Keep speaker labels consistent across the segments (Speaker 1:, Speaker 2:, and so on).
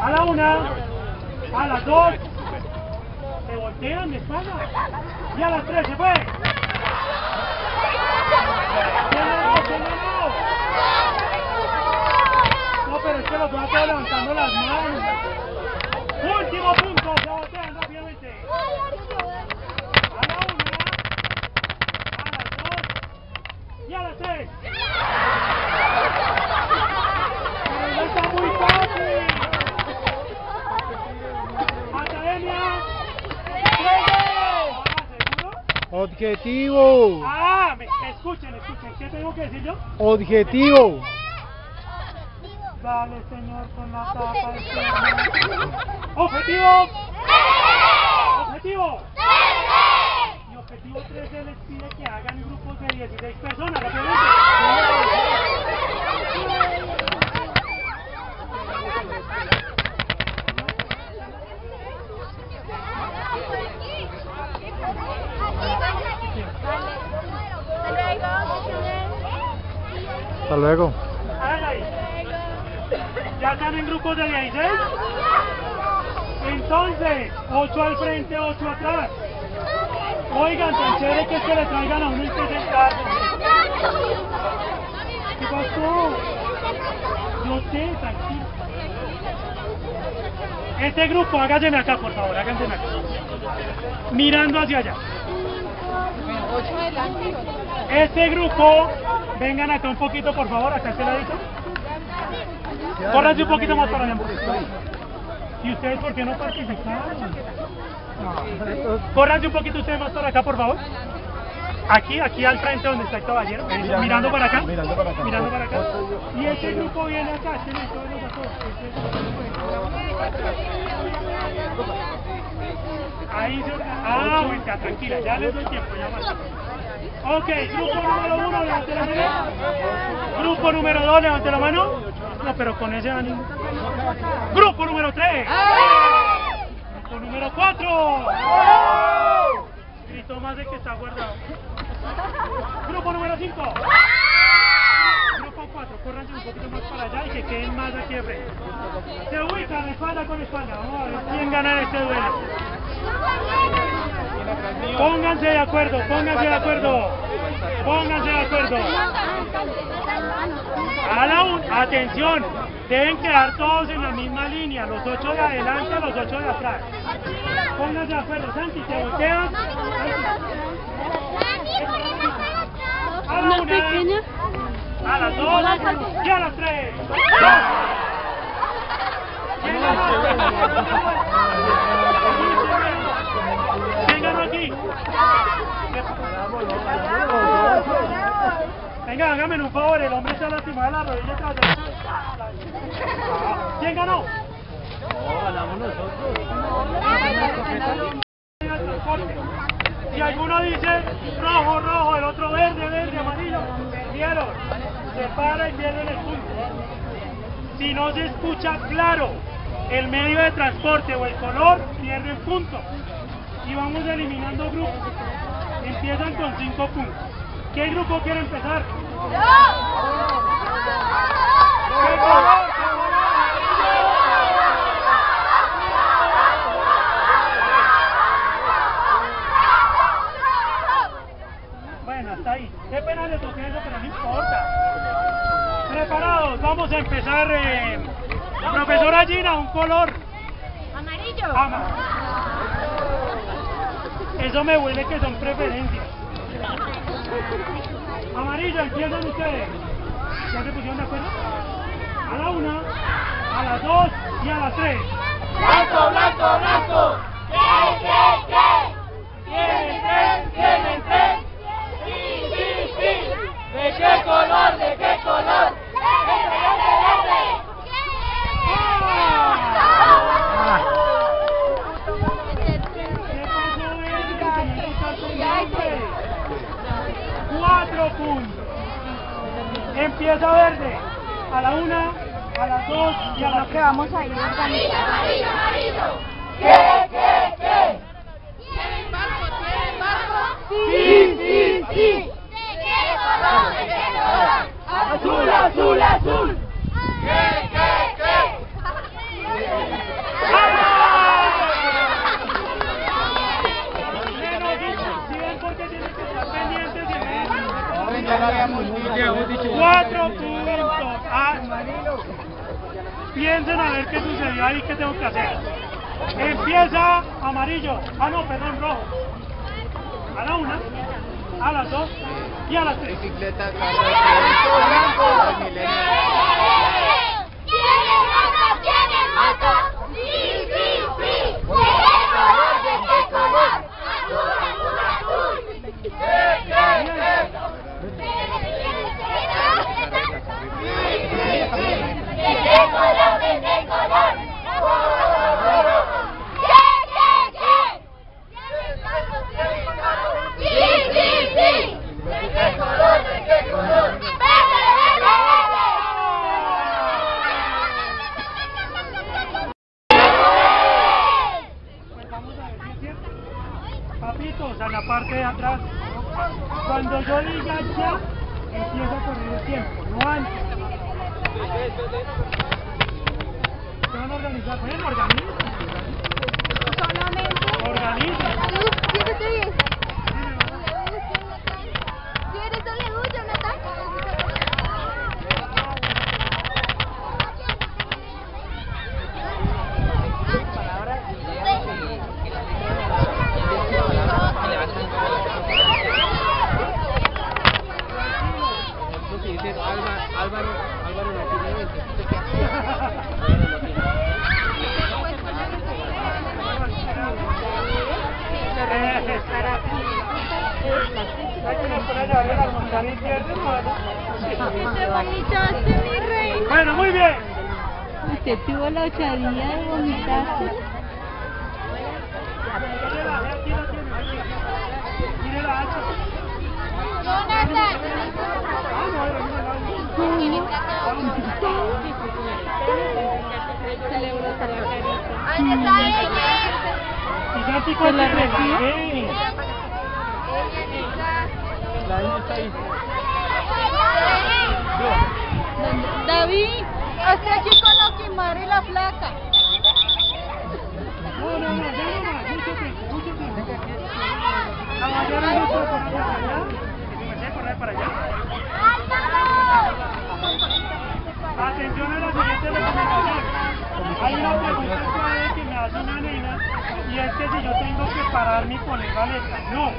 Speaker 1: A la una, a las dos, se voltean de espalda. Y a las tres se fue. No, pero es que los están levantando las manos. Último punto, se voltean rápidamente. A la una, a las dos y a las tres. Pero no está muy fácil. Academia. ¡Juego! Ah, ¿seguro?
Speaker 2: Objetivo.
Speaker 1: Ah, me, escuchen, escuchen. ¿Qué tengo que decir yo?
Speaker 2: Objetivo.
Speaker 1: Dale, señor, con la tapa. ¡Objetivo! ¡Objetivo! Y objetivo 13 les pide que hagan grupos de 16 personas, rápidamente.
Speaker 2: Hasta luego.
Speaker 1: Hagan ahí. ¿Ya están en grupos de 16? Entonces, 8 al frente, 8 atrás. Oigan, tan chévere que es que le traigan a uno que sentarse. ¿Qué pasó? Yo sé, tranquilo. Este grupo, hágaseme acá, por favor, háganseme acá. Mirando hacia allá. Este grupo, vengan acá un poquito, por favor, acá a este ladito. Córranse un poquito más para allá. ¿Y ustedes por qué no participaron? Córranse un poquito ustedes más para acá, por favor. Aquí, aquí al frente donde está el caballero. Mirando para acá.
Speaker 2: Mirando para acá.
Speaker 1: Mirando para acá. Y este grupo viene acá. Este. Ahí se... Ah, bueno, tranquila, ya les doy tiempo, ya más. Ok, grupo número uno, levante la mano. Grupo número dos, levante la mano. No, pero con ese ánimo. Grupo número tres. Cuatro. Gritó más de que está guardado. Grupo número cinco. Grupo cuatro, córranse un poquito más para allá y que queden más aquí frente. Se ubican espalda con espalda. Vamos a ver quién gana este duelo. Pónganse de acuerdo, pónganse de acuerdo. Pónganse de acuerdo. A la un, atención, deben quedar todos en la misma línea, los ocho de adelante, los ocho de atrás. Pónganse de acuerdo, Santi, te volteas. A la una, a las dos y a las tres. ¿Quién ganó? ¿Quién ganó aquí? Venga, hágame un favor, el hombre está lastimado de la rodilla. atrás. ¿Quién ganó? Si alguno dice rojo, rojo, el otro verde, verde, amarillo, perdieron. Se para y pierden el punto. Si no se escucha claro el medio de transporte o el color, pierden punto. Y vamos eliminando grupos. Empiezan con cinco puntos. ¿Qué grupo quiere empezar? Ahí. Qué pena le toqué eso, pero no importa. Preparados, vamos a empezar. Eh, profesora Gina, un color.
Speaker 3: Amarillo.
Speaker 1: Ama. Eso me huele que son preferencias. Amarillo, empiezan ustedes. ¿Ya se pusieron de acuerdo? A la una, a las dos y a las tres.
Speaker 3: Blanco, blanco, blanco. ¿Qué, qué, qué?
Speaker 1: ¿Tienen tres? ¿Tienen tres?
Speaker 3: Sí, sí, sí. ¿De qué color? ¿De qué color? Verde, verde, verde.
Speaker 1: ¿Qué pasó, Erika? Tenía que estar pendiente. Cuatro puntos. Empieza verde. A la una, a las dos y a las tres.
Speaker 3: vamos a ir Amarillo, amarillo, amarillo. ¿Qué, qué, qué? ¿Tienen barco? ¿Tienen barco? Sí, sí, sí. ¿De qué color? ¿De qué color? Azul, azul, azul.
Speaker 1: Cuatro puntos. Ah, piensen a ver qué sucedió ahí, qué tengo que hacer. Empieza amarillo. Ah, no, perdón, rojo. A la una, a las dos y a las tres.
Speaker 3: ¿Tiene moto? Sí, sí, sí. ¿De qué color? ¿De qué color? Azul, azul, azul. ¿Qué, qué, qué? ¿De qué color? ¿De qué color? ¿Qué, qué, qué? Sí, sí, sí. ¿De qué color? ¿De qué color? ¡Verde, verde, verde!
Speaker 1: Pues vamos a ver si es cierto. Papitos, a la parte de atrás. Cuando yo diga ya, empieza a correr el tiempo, no antes. Se van a organizar. Ven, organiza. Organiza.
Speaker 4: Álvaro, Álvaro no tiene
Speaker 1: Hay que poner a llevarle la montaña y pierde, hermano.
Speaker 5: Te vomitaste, mi rey.
Speaker 1: Bueno, muy bien.
Speaker 5: Usted tuvo la osadía de vomitarse.
Speaker 1: La.
Speaker 5: David, hasta aquí con la quimar la flaca.
Speaker 1: No, no, no, ya no más, mucho tiempo. La mañana no puedo correr para allá. Y comencé a correr para allá. Atención a la siguiente recomendación. Hay una pregunta suave que me hace una nena y es que si yo tengo que pararme y poner la letra. No,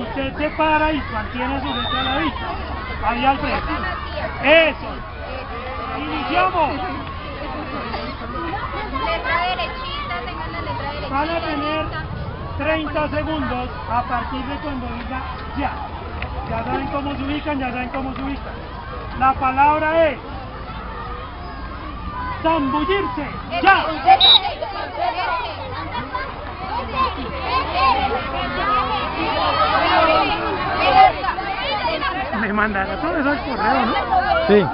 Speaker 1: usted se para y mantiene su letra a la vista. Ahí al frente. Eso. Iniciamos.
Speaker 3: Letra derechita, tengan la letra derechita.
Speaker 1: Van a tener 30 segundos a partir de cuando diga ya. Ya saben cómo se ubican, ya saben cómo se ubican. La palabra es zambullirse. Ya. Me mandará todo eso al correo, ¿no?
Speaker 2: Sí.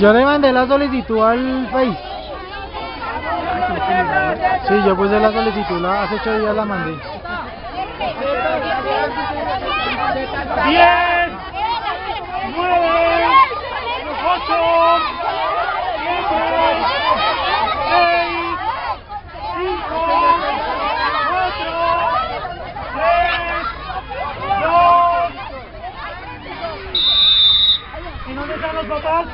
Speaker 2: Yo le mandé la solicitud al Face. Sí, yo puse la solicitud, la- hace ocho días la mandé.
Speaker 1: 10, 9, 8, 7, 6, 5, 4, 3, 2. ¿Y dónde están los papás?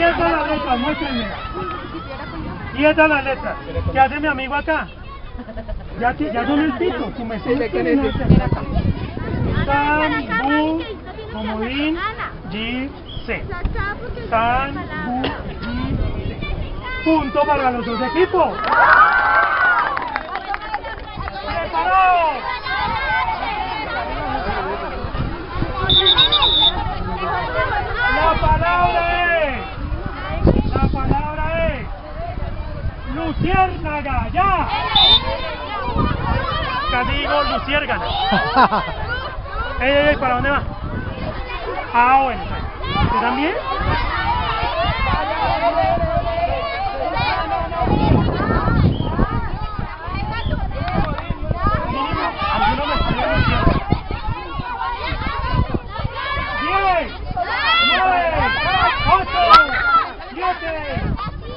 Speaker 1: Y esa es la letra, muéstrenme. Y esa es la letra. ¿Qué hace mi amigo acá? Ya, ya son el pito, si me sé Sambu, comodín, G, C. Sambu, G, C. Punto para los dos equipos. ¡Preparados! La palabra es. ¡Luciérnaga, ya! Casi ¡Ey, ey, ey! ¿Para dónde va? Ah, bueno. ¿Tú también?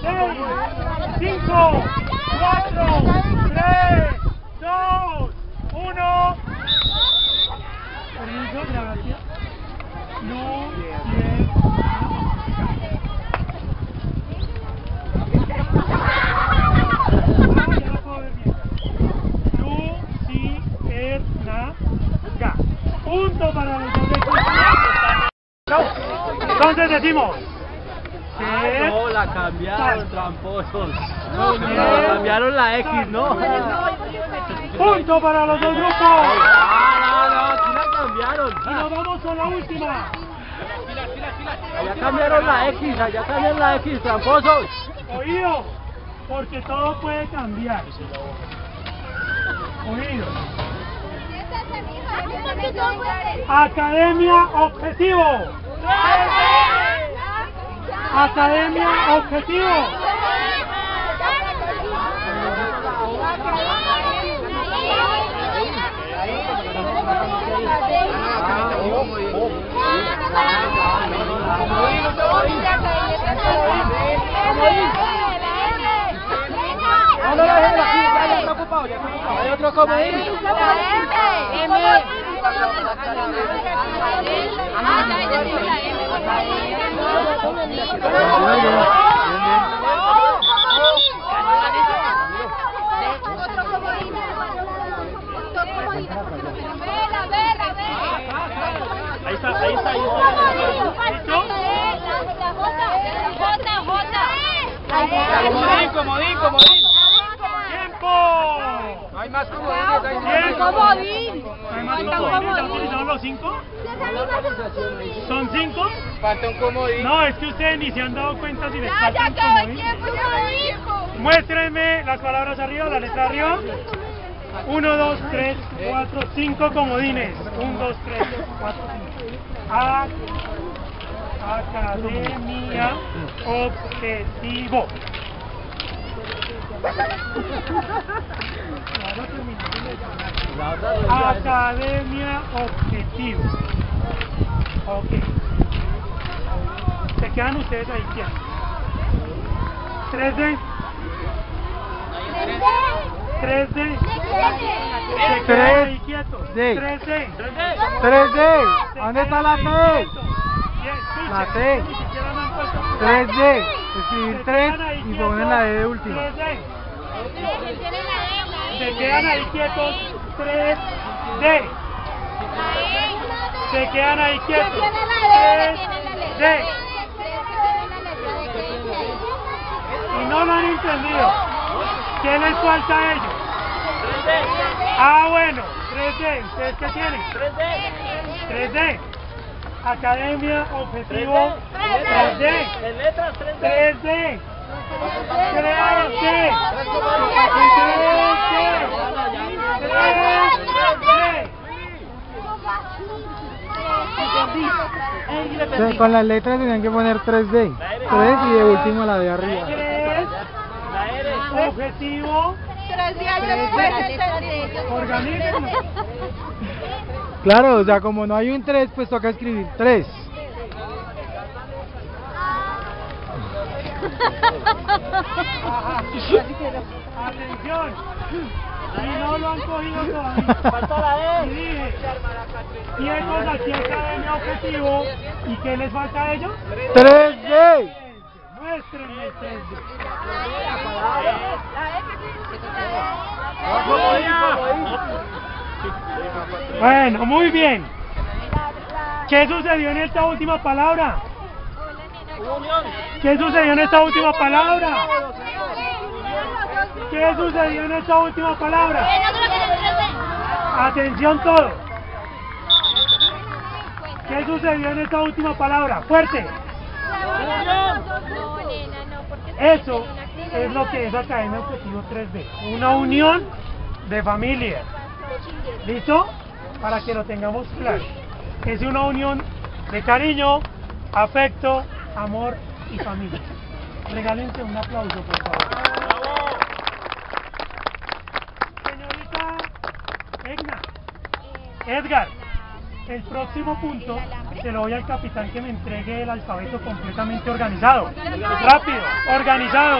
Speaker 1: Thank you. 5, 4, 3, 2, 1. Punto para los Entonces decimos.
Speaker 4: No, la cambiaron, tramposos. No, no, cambiaron la X, ¿no?
Speaker 1: Punto para los dos grupos.
Speaker 4: Ah, no, no, sí la cambiaron.
Speaker 1: Y nos vamos con la última.
Speaker 4: Allá cambiaron la X, allá cambiaron la X, tramposos.
Speaker 1: Oído, porque todo puede cambiar. Oído. Academia Objetivo. Academia Objetivo.
Speaker 4: No, no, no, ya ya está ocupado, ya está ocupado. Hay otro comodín.
Speaker 3: Ahí está, ahí está, ahí
Speaker 4: Comodín, comodín, comodín.
Speaker 1: ¡Tiempo!
Speaker 4: No hay más comodines, hay
Speaker 1: Tiempo.
Speaker 5: Comodín.
Speaker 1: ¿Hay más comodines? ¿Ya utilizaron los cinco? ¿Son cinco?
Speaker 4: Falta un comodín.
Speaker 1: No, es que ustedes ni se han dado cuenta si les
Speaker 3: Ya, ya
Speaker 1: faltan
Speaker 3: acabó el
Speaker 1: comodines.
Speaker 3: tiempo, ya lo dijo.
Speaker 1: Muéstrenme las palabras arriba, la letra arriba. 1, 2, 3, 4, 5 comodines. 1, 2, 3, 4, 5. A, academia Objetivo. Academia Objetivo. Ok. Se quedan ustedes ahí quietos. 3D. 3D. Se quedan ahí quietos.
Speaker 2: D.
Speaker 1: 3D.
Speaker 2: 3D. ¿Dónde está la T? La T. 3D. Escribir 3 y ponen la D de última.
Speaker 1: 3D. Se quedan ahí quietos. 3D. Se quedan ahí quietos. 3D. Y no lo han entendido. ¿Qué les falta a ellos? Ah, bueno, 3D. ¿Ustedes qué tienen? 3D. Academia, objetivo, 3D.
Speaker 4: En letras 3D.
Speaker 1: 3D. 3D. 3D. 3D.
Speaker 2: Sí, Con las letras tenían que poner 3D. 3 y de último la de arriba.
Speaker 1: 3.
Speaker 4: La R.
Speaker 1: Objetivo,
Speaker 5: Tres días después entendí.
Speaker 1: organismo.
Speaker 2: Claro, o sea, como no hay un 3, pues toca escribir 3.
Speaker 1: Atención. Si no lo han cogido todavía.
Speaker 4: Falta la
Speaker 1: Y
Speaker 4: E.
Speaker 1: dije, ciegos aquí academia objetivo. ¿Y qué les falta a ellos?
Speaker 2: 3D.
Speaker 1: Muéstrenme el 3D.
Speaker 4: Comodín, comodín.
Speaker 1: Bueno, muy bien. ¿Qué sucedió en esta última palabra? ¿Qué sucedió en esta última palabra? ¿Qué sucedió en esta última palabra? Atención todos. ¿Qué sucedió en esta última palabra? Fuerte. Eso es lo que es Academia Objetivo 3D. Una unión de familia. ¿Listo? Para que lo tengamos claro. Es una unión de cariño, afecto, amor y familia. Regálense un aplauso, por favor. ¡Bravo! Señorita Egna, Edgar, el próximo punto se lo doy al capitán que me entregue el alfabeto completamente organizado. Rápido, organizado.